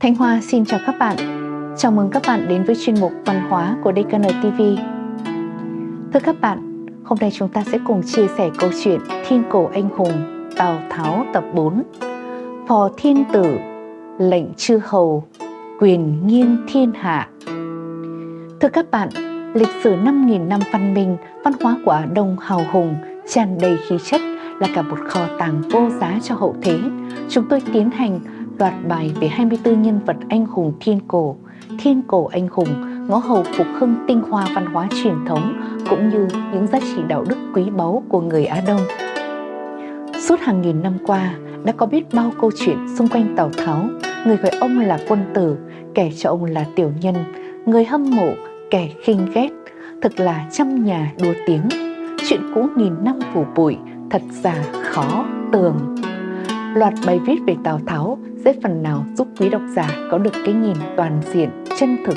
Thanh Hoa xin chào các bạn. Chào mừng các bạn đến với chuyên mục văn hóa của DKN TV. Thưa các bạn, hôm nay chúng ta sẽ cùng chia sẻ câu chuyện Thiên cổ anh hùng Tào Tháo tập 4. Phò thiên tử, lệnh chư hầu, quyền nghiêng thiên hạ. Thưa các bạn, lịch sử 5.000 năm văn minh, văn hóa của Á Đông hào hùng, tràn đầy khí chất là cả một kho tàng vô giá cho hậu thế. Chúng tôi tiến hành loạt bài về 24 nhân vật anh hùng thiên cổ, thiên cổ anh hùng, ngõ hầu phục hưng tinh hoa văn hóa truyền thống cũng như những giá trị đạo đức quý báu của người Á Đông. Suốt hàng nghìn năm qua, đã có biết bao câu chuyện xung quanh Tào Tháo, người gọi ông là quân tử, kẻ cho ông là tiểu nhân, người hâm mộ, kẻ khinh ghét, thực là trăm nhà đua tiếng. Chuyện cũ nghìn năm phủ bụi, thật già khó tường. Loạt bài viết về Tào Tháo sẽ phần nào giúp quý độc giả có được cái nhìn toàn diện, chân thực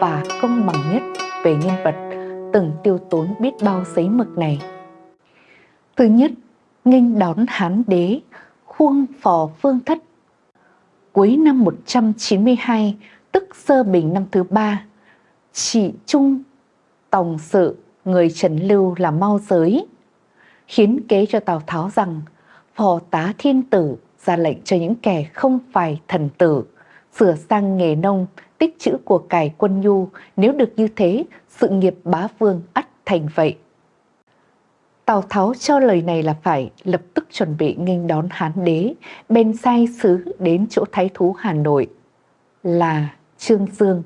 và công bằng nhất về nhân vật từng tiêu tốn biết bao giấy mực này. Thứ nhất, nghênh đón Hán đế, khuông phò phương thất. Cuối năm 192, tức sơ bình năm thứ ba, trị trung tòng sự người Trần Lưu là mau giới, khiến kế cho Tào Tháo rằng phò tá thiên tử ra lệnh cho những kẻ không phải thần tử, sửa sang nghề nông, tích chữ của cải quân nhu, nếu được như thế, sự nghiệp bá vương ắt thành vậy. Tào Tháo cho lời này là phải lập tức chuẩn bị nghênh đón Hán đế, bên sai sứ đến chỗ thái thú Hà Nội là Trương Dương,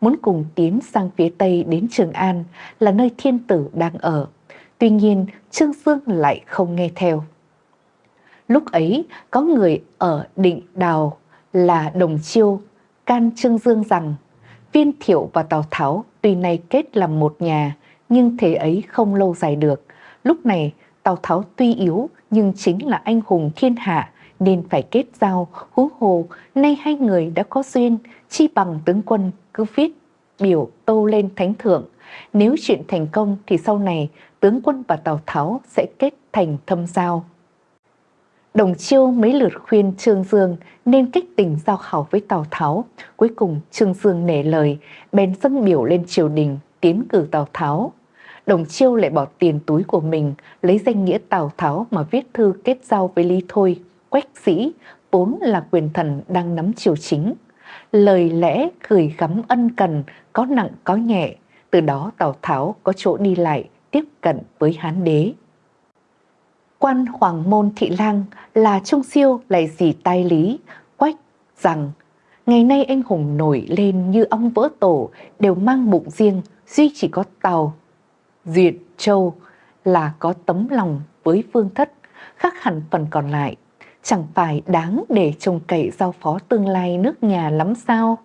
muốn cùng tiến sang phía Tây đến Trường An là nơi thiên tử đang ở. Tuy nhiên, Trương Dương lại không nghe theo. Lúc ấy, có người ở định đào là Đồng Chiêu, can Trương Dương rằng, Viên Thiệu và Tào Tháo tuy nay kết làm một nhà, nhưng thế ấy không lâu dài được. Lúc này, Tào Tháo tuy yếu, nhưng chính là anh hùng thiên hạ, nên phải kết giao, hú hồ nay hai người đã có duyên, chi bằng tướng quân cứ viết biểu tô lên thánh thượng nếu chuyện thành công thì sau này, tướng quân và Tào Tháo sẽ kết thành thâm giao. Đồng Chiêu mấy lượt khuyên Trương Dương nên kích tình giao hảo với Tào Tháo. Cuối cùng Trương Dương nể lời, bèn dâng biểu lên triều đình, tiến cử Tào Tháo. Đồng Chiêu lại bỏ tiền túi của mình, lấy danh nghĩa Tào Tháo mà viết thư kết giao với Lý Thôi, Quách Sĩ, vốn là quyền thần đang nắm triều chính. Lời lẽ gửi gắm ân cần, có nặng có nhẹ, từ đó Tào Tháo có chỗ đi lại, tiếp cận với Hán đế. Quan Hoàng Môn Thị Lang là Trung Siêu lại dì tai lý, quách rằng ngày nay anh hùng nổi lên như ong vỡ tổ đều mang bụng riêng, duy chỉ có Tàu, Duyệt, Châu là có tấm lòng với phương thất, khác hẳn phần còn lại. Chẳng phải đáng để trông cậy giao phó tương lai nước nhà lắm sao?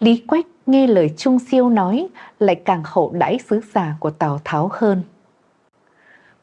Lý Quách nghe lời Trung Siêu nói lại càng hậu đãi sứ giả của Tào Tháo hơn.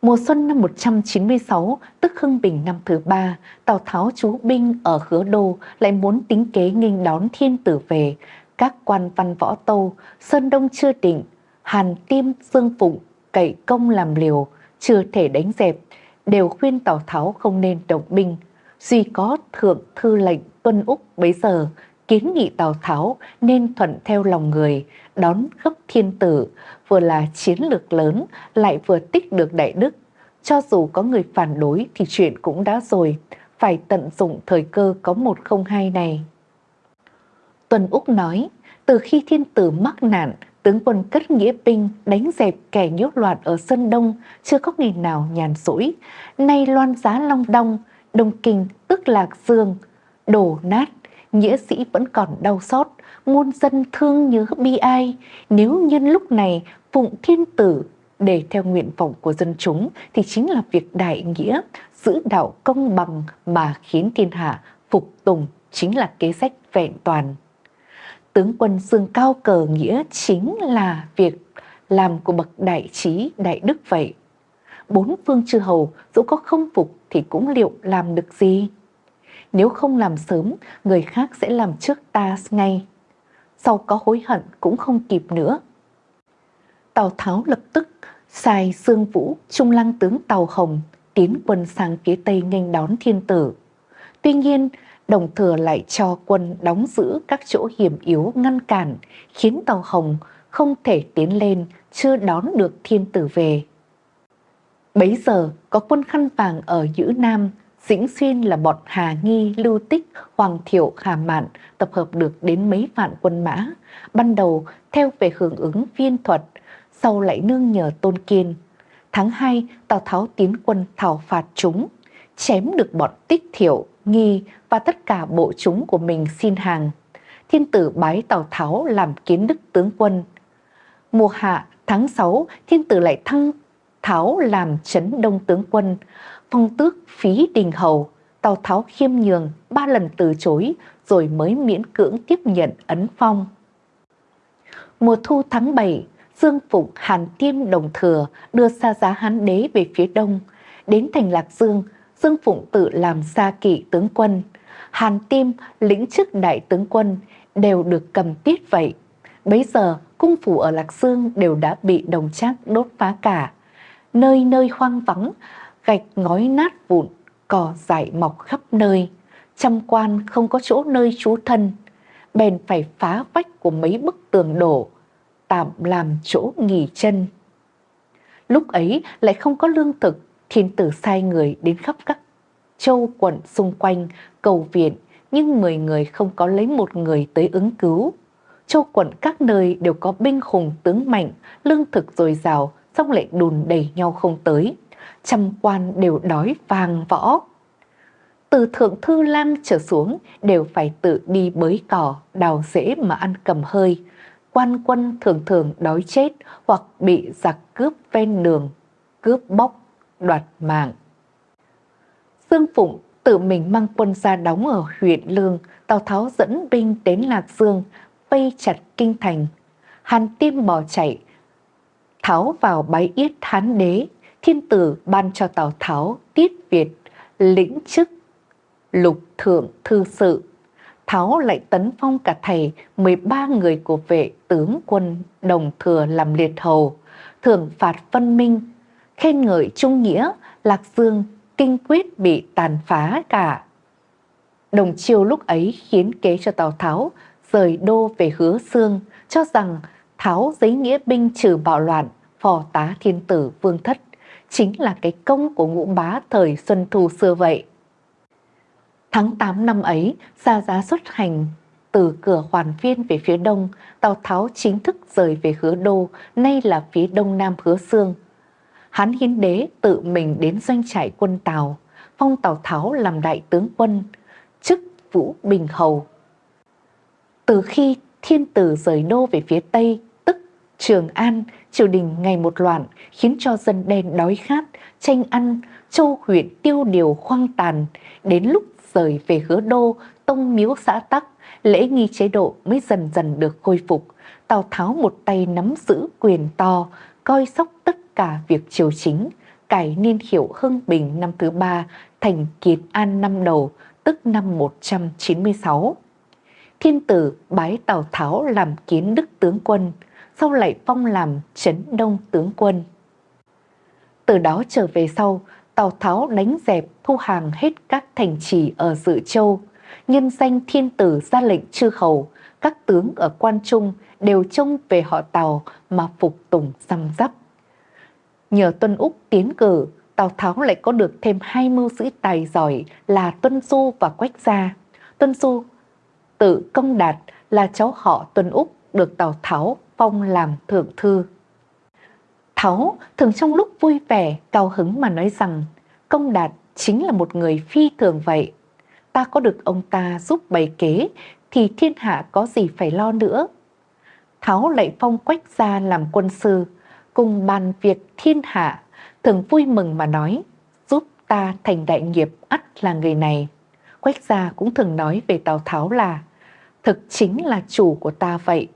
Mùa xuân năm 196, tức Hưng Bình năm thứ ba, Tào Tháo trú binh ở Hứa Đô lại muốn tính kế nghênh đón thiên tử về. Các quan văn võ tâu, Sơn Đông chưa định, Hàn Tiêm, Dương Phụng, cậy công làm liều, chưa thể đánh dẹp, đều khuyên Tào Tháo không nên động binh. Duy có thượng thư lệnh Tuân Úc bấy giờ kiến nghị Tào Tháo nên thuận theo lòng người, đón gấp thiên tử, vừa là chiến lược lớn lại vừa tích được đại đức. Cho dù có người phản đối thì chuyện cũng đã rồi, phải tận dụng thời cơ có một không hai này. Tuần Úc nói, từ khi thiên tử mắc nạn, tướng quân cất nghĩa binh đánh dẹp kẻ nhốt loạn ở Sơn Đông, chưa có ngày nào nhàn rỗi. Nay loan giá Long Đong, Đông Kinh tức Lạc Dương, đổ nát nghĩa sĩ vẫn còn đau xót, muôn dân thương nhớ bi ai. Nếu nhân lúc này phụng thiên tử để theo nguyện vọng của dân chúng thì chính là việc đại nghĩa, giữ đạo công bằng mà khiến thiên hạ phục tùng chính là kế sách vẹn toàn. Tướng quân dương cao cờ nghĩa chính là việc làm của bậc đại trí đại đức vậy. Bốn phương chư hầu dẫu có không phục thì cũng liệu làm được gì? Nếu không làm sớm, người khác sẽ làm trước ta ngay. Sau có hối hận cũng không kịp nữa. Tào Tháo lập tức sai Dương Vũ, trung lăng tướng Tào Hồng tiến quân sang phía Tây nghênh đón thiên tử. Tuy nhiên, Đồng thừa lại cho quân đóng giữ các chỗ hiểm yếu ngăn cản, khiến tàu hồng không thể tiến lên, chưa đón được thiên tử về. Bấy giờ có quân khăn vàng ở Nhữ Nam, Dĩnh Xuyên là bọn Hà Nghi, Lưu Tích, Hoàng Thiệu, Hà Mạn tập hợp được đến mấy vạn quân mã. Ban đầu theo về hưởng ứng viên thuật, sau lại nương nhờ Tôn Kiên. Tháng 2, Tào Tháo tiến quân thảo phạt chúng, chém được bọn Tích Thiệu, Nghi và tất cả bộ chúng của mình xin hàng. Thiên tử bái Tào Tháo làm kiến đức tướng quân. Mùa hạ tháng 6, thiên tử lại thăng Tháo làm chấn đông tướng quân, phong tước phí đình hầu, Tào Tháo khiêm nhường ba lần từ chối rồi mới miễn cưỡng tiếp nhận ấn phong. Mùa thu tháng 7, Dương Phụng Hàn Tiêm Đồng Thừa đưa xa giá Hán Đế về phía đông. Đến thành Lạc Dương, Dương Phụng tự làm xa kỵ tướng quân. Hàn Tiêm lĩnh chức đại tướng quân đều được cầm tiết vậy. Bấy giờ, cung phủ ở Lạc Dương đều đã bị đồng trác đốt phá cả. Nơi nơi hoang vắng, gạch ngói nát vụn, cỏ dại mọc khắp nơi. Trăm quan không có chỗ nơi trú thân, bèn phải phá vách của mấy bức tường đổ, tạm làm chỗ nghỉ chân. Lúc ấy lại không có lương thực, thiên tử sai người đến khắp các châu quận xung quanh cầu viện, nhưng 10 người không có lấy một người tới ứng cứu. Châu quận các nơi đều có binh hùng tướng mạnh, lương thực dồi dào, xong lại đùn đẩy nhau không tới. Trăm quan đều đói vàng võ. Từ thượng thư lang trở xuống đều phải tự đi bới cỏ, đào rễ mà ăn cầm hơi. Quan quân thường thường đói chết hoặc bị giặc cướp ven đường, cướp bóc, đoạt mạng. Dương Phụng tự mình mang quân ra đóng ở huyện Lương, Tào Tháo dẫn binh đến Lạc Dương, vây chặt kinh thành. Hàn Tiêm bỏ chạy, Tháo vào bái yết Hán đế, thiên tử ban cho Tào Tháo tiết Việt, lĩnh chức, lục thượng thư sự. Tháo lại tấn phong cả thầy 13 người của vệ tướng quân đồng thừa làm liệt hầu, thưởng phạt phân minh, khen ngợi trung nghĩa, Lạc Dương, kinh quyết bị tàn phá cả. Đồng chiêu lúc ấy khiến kế cho Tào Tháo rời đô về hứa xương, cho rằng tháo giấy nghĩa binh trừ bạo loạn, phò tá thiên tử vương thất, chính là cái công của ngũ bá thời Xuân Thu xưa vậy. Tháng 8 năm ấy, Gia giá xuất hành từ cửa hoàn viên về phía đông, Tào Tháo chính thức rời về hứa đô, nay là phía đông nam hứa xương. Hán Hiến Đế tự mình đến doanh trại quân Tào, phong Tào Tháo làm đại tướng quân, chức Vũ Bình Hầu. Từ khi thiên tử rời đô về phía tây, Trường An, triều đình ngày một loạn khiến cho dân đen đói khát, tranh ăn, châu huyện tiêu điều khoang tàn. Đến lúc rời về hứa đô, tông miếu xã tắc, lễ nghi chế độ mới dần dần được khôi phục. Tào Tháo một tay nắm giữ quyền to, coi sóc tất cả việc triều chính, cải niên hiệu Hưng Bình năm thứ ba thành Kiệt An năm đầu, tức năm 196. Thiên tử bái Tào Tháo làm kiến đức tướng quân, sau lại phong làm Trấn Đông tướng quân. Từ đó trở về sau, Tào Tháo đánh dẹp thu hàng hết các thành trì ở Dự Châu, nhân danh thiên tử ra lệnh chư hầu, các tướng ở quan trung đều trông về họ Tào mà phục tùng răm rắp. Nhờ Tuân Úc tiến cử, Tào Tháo lại có được thêm hai mưu sĩ tài giỏi là Tuân Du và Quách Gia. Tuân Du tự công đạt là cháu họ Tuân Úc được Tào Tháo phong làm thượng thư. Tháo thường trong lúc vui vẻ, cao hứng mà nói rằng công đạt chính là một người phi thường vậy. Ta có được ông ta giúp bày kế thì thiên hạ có gì phải lo nữa. Tháo lại phong quách gia làm quân sư, cùng bàn việc thiên hạ, thường vui mừng mà nói, giúp ta thành đại nghiệp ắt là người này. Quách gia cũng thường nói về Tào Tháo là, thực chính là chủ của ta vậy.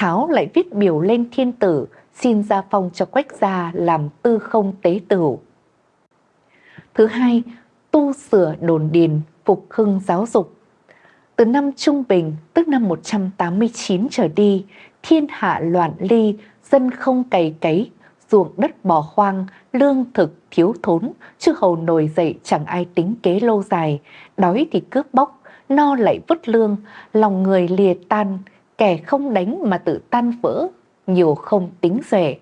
Tháo lại viết biểu lên thiên tử, xin gia phong cho Quách gia làm tư không tế tử. Thứ hai, tu sửa đồn điền, phục hưng giáo dục. Từ năm Trung Bình, tức năm 189 trở đi, thiên hạ loạn ly, dân không cày cấy, ruộng đất bỏ hoang, lương thực thiếu thốn, chư hầu nổi dậy chẳng ai tính kế lâu dài, đói thì cướp bóc, no lại vứt lương, lòng người lìa tan, kẻ không đánh mà tự tan vỡ, nhiều không tính rẻ.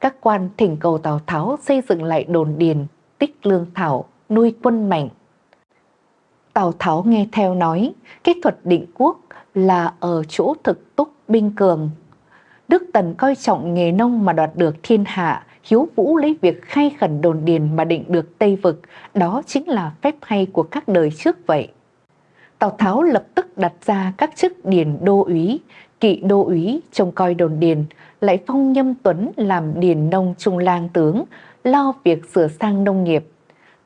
Các quan thỉnh cầu Tào Tháo xây dựng lại đồn điền, tích lương thảo, nuôi quân mạnh. Tào Tháo nghe theo nói, kỹ thuật định quốc là ở chỗ thực túc binh cường. Đức Tần coi trọng nghề nông mà đoạt được thiên hạ, hiếu vũ lấy việc khai khẩn đồn điền mà định được Tây Vực, đó chính là phép hay của các đời trước vậy. Tào Tháo lập tức đặt ra các chức điền đô úy, kỵ đô úy trông coi đồn điền, lại phong nhâm tuấn làm điền nông trung lang tướng, lo việc sửa sang nông nghiệp.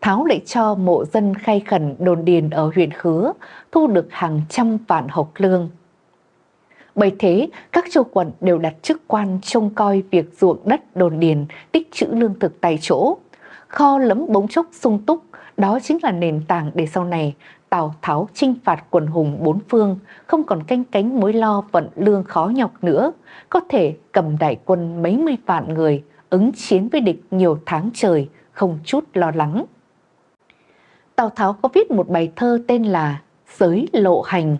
Tháo lại cho mộ dân khai khẩn đồn điền ở huyện Khứa, thu được hàng trăm vạn hộc lương. Bởi thế, các châu quận đều đặt chức quan trông coi việc ruộng đất đồn điền, tích trữ lương thực tại chỗ. Kho lấm bống chốc sung túc, đó chính là nền tảng để sau này Tào Tháo chinh phạt quần hùng bốn phương, không còn canh cánh mối lo vận lương khó nhọc nữa, có thể cầm đại quân mấy mươi vạn người, ứng chiến với địch nhiều tháng trời, không chút lo lắng. Tào Tháo có viết một bài thơ tên là Giới Lộ Hành,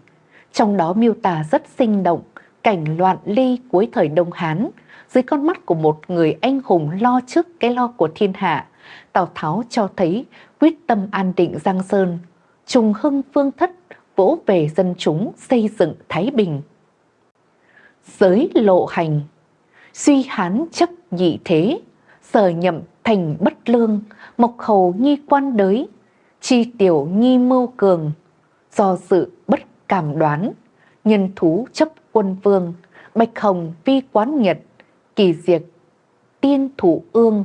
trong đó miêu tả rất sinh động cảnh loạn ly cuối thời Đông Hán, dưới con mắt của một người anh hùng lo trước cái lo của thiên hạ, Tào Tháo cho thấy quyết tâm an định Giang Sơn, trùng hưng phương thất, vỗ về dân chúng xây dựng Thái Bình. Giới lộ hành, suy hán chấp nhị thế, sở nhậm thành bất lương, mộc hầu nhi quan đới, chi tiểu nhi mưu cường, do sự bất cảm đoán, nhân thú chấp quân vương, bạch hồng vi quán nhật, kỳ diệt, tiên thủ ương,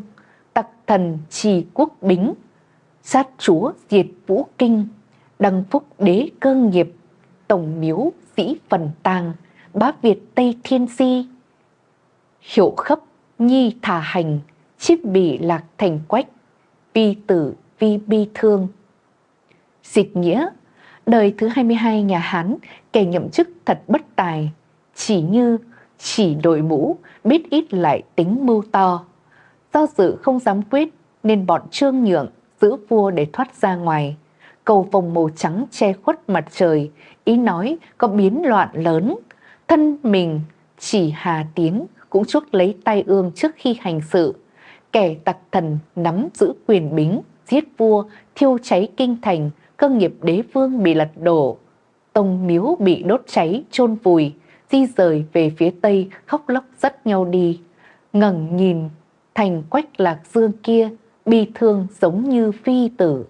tặc thần trì quốc bính, sát chúa diệt vũ kinh, đăng phúc đế cơ nghiệp, tổng miếu sĩ phần tàng, bá Việt Tây Thiên si Hiệu khấp nhi thả hành, chiếp bỉ lạc thành quách, vi tử vi bi thương. Dịch nghĩa, đời thứ 22 nhà Hán, kẻ nhậm chức thật bất tài, chỉ như chỉ đội mũ, biết ít lại tính mưu to. Do dự không dám quyết nên bọn trương nhượng giữ vua để thoát ra ngoài. Cầu vòng màu trắng che khuất mặt trời, ý nói có biến loạn lớn. Thân mình chỉ hà tiến cũng chuốc lấy tay ương trước khi hành sự. Kẻ tặc thần nắm giữ quyền bính, giết vua, thiêu cháy kinh thành, cơ nghiệp đế vương bị lật đổ. Tông miếu bị đốt cháy, chôn vùi, di rời về phía tây khóc lóc dắt nhau đi. ngẩng nhìn thành quách lạc dương kia, bi thương giống như phi tử.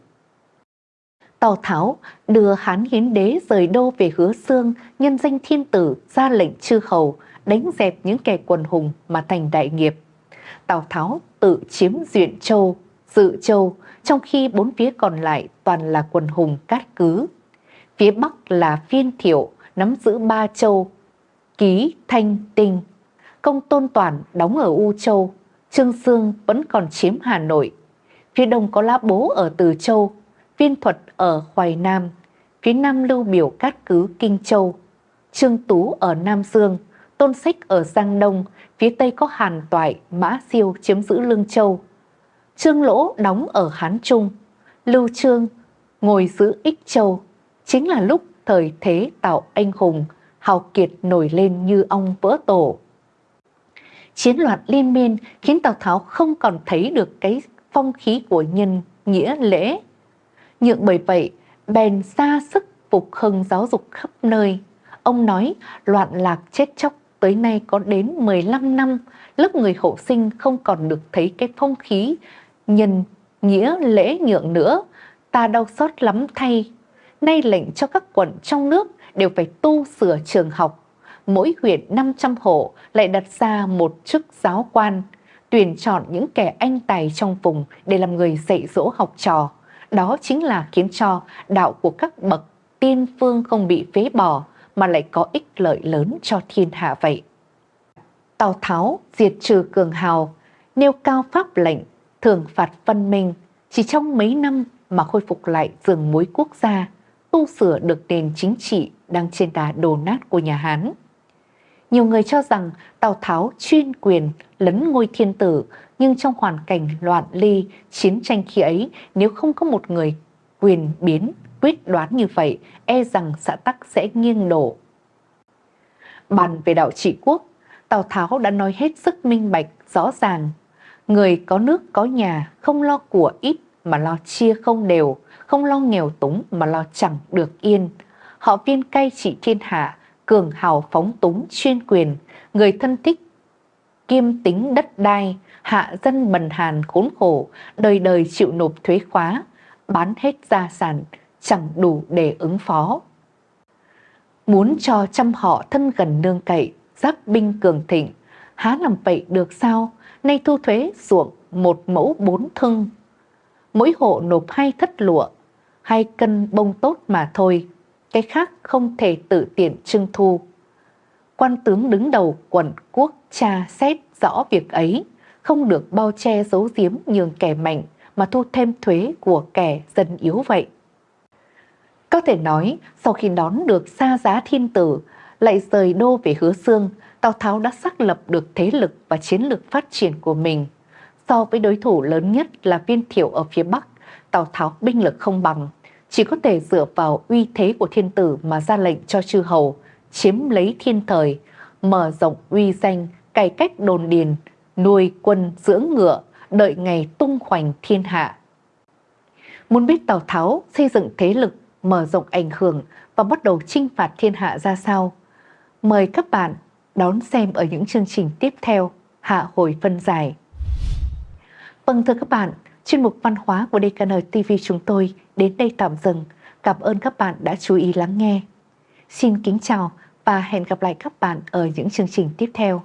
Tào Tháo đưa Hán Hiến Đế rời đô về hứa xương, nhân danh thiên tử ra lệnh chư hầu, đánh dẹp những kẻ quần hùng mà thành đại nghiệp. Tào Tháo tự chiếm Duyện Châu, Dự Châu, trong khi bốn phía còn lại toàn là quần hùng cát cứ. Phía Bắc là Phiên Thiệu, nắm giữ ba châu, Ký, Thanh, Tinh. Công Tôn Toàn đóng ở U Châu, Trương Sương vẫn còn chiếm Hà Nội. Phía đông có lá Bố ở Từ Châu, Viên Thuật ở Hoài Nam, phía nam lưu biểu cát cứ Kinh Châu, Trương Tú ở Nam Dương, Tôn Sách ở Giang Đông, phía tây có Hàn Toại, Mã Siêu chiếm giữ Lương Châu. Trương Lỗ đóng ở Hán Trung, Lưu Trương ngồi giữ Ích Châu, chính là lúc thời thế tạo anh hùng, hào kiệt nổi lên như ong vỡ tổ. Chiến loạn liên miên khiến Tào Tháo không còn thấy được cái phong khí của nhân nghĩa lễ. Nhượng bởi vậy, bèn ra sức phục hưng giáo dục khắp nơi. Ông nói loạn lạc chết chóc tới nay có đến 15 năm, lớp người hậu sinh không còn được thấy cái phong khí nhân nghĩa lễ nhượng nữa, ta đau xót lắm thay. Nay lệnh cho các quận trong nước đều phải tu sửa trường học. Mỗi huyện 500 hộ lại đặt ra một chức giáo quan, tuyển chọn những kẻ anh tài trong vùng để làm người dạy dỗ học trò. Đó chính là khiến cho đạo của các bậc tiên phương không bị phế bỏ mà lại có ích lợi lớn cho thiên hạ vậy. Tào Tháo diệt trừ cường hào, nêu cao pháp lệnh, thưởng phạt phân minh, chỉ trong mấy năm mà khôi phục lại rừng mối quốc gia, tu sửa được nền chính trị đang trên đà đổ nát của nhà Hán. Nhiều người cho rằng Tào Tháo chuyên quyền lấn ngôi thiên tử, nhưng trong hoàn cảnh loạn ly, chiến tranh khi ấy, nếu không có một người quyền biến, quyết đoán như vậy, e rằng xã Tắc sẽ nghiêng đổ. Bàn về đạo trị quốc, Tào Tháo đã nói hết sức minh bạch, rõ ràng. Người có nước có nhà, không lo của ít mà lo chia không đều, không lo nghèo túng mà lo chẳng được yên. Họ viên cai trị thiên hạ, cường hào phóng túng chuyên quyền, người thân thích kiêm tính đất đai, hạ dân bần hàn khốn khổ, đời đời chịu nộp thuế khóa, bán hết gia sản, chẳng đủ để ứng phó. Muốn cho trăm họ thân gần nương cậy, giáp binh cường thịnh, há làm vậy được sao? Nay thu thuế ruộng một mẫu bốn thưng. Mỗi hộ nộp hai thất lụa, hai cân bông tốt mà thôi, cái khác không thể tự tiện trưng thu. Quan tướng đứng đầu quận quốc tra xét rõ việc ấy, không được bao che giấu giếm nhường kẻ mạnh mà thu thêm thuế của kẻ dân yếu vậy. Có thể nói, sau khi đón được xa giá thiên tử, lại rời đô về hứa xương, Tào Tháo đã xác lập được thế lực và chiến lược phát triển của mình. So với đối thủ lớn nhất là viên thiệu ở phía Bắc, Tào Tháo binh lực không bằng, chỉ có thể dựa vào uy thế của thiên tử mà ra lệnh cho chư hầu, chiếm lấy thiên thời, mở rộng uy danh, cải cách đồn điền, nuôi quân dưỡng ngựa, đợi ngày tung hoành thiên hạ. Muốn biết Tào Tháo xây dựng thế lực, mở rộng ảnh hưởng và bắt đầu chinh phạt thiên hạ ra sao? Mời các bạn đón xem ở những chương trình tiếp theo, hạ hồi phân giải. Vâng thưa các bạn, chuyên mục văn hóa của DKN TV chúng tôi đến đây tạm dừng. Cảm ơn các bạn đã chú ý lắng nghe. Xin kính chào và hẹn gặp lại các bạn ở những chương trình tiếp theo.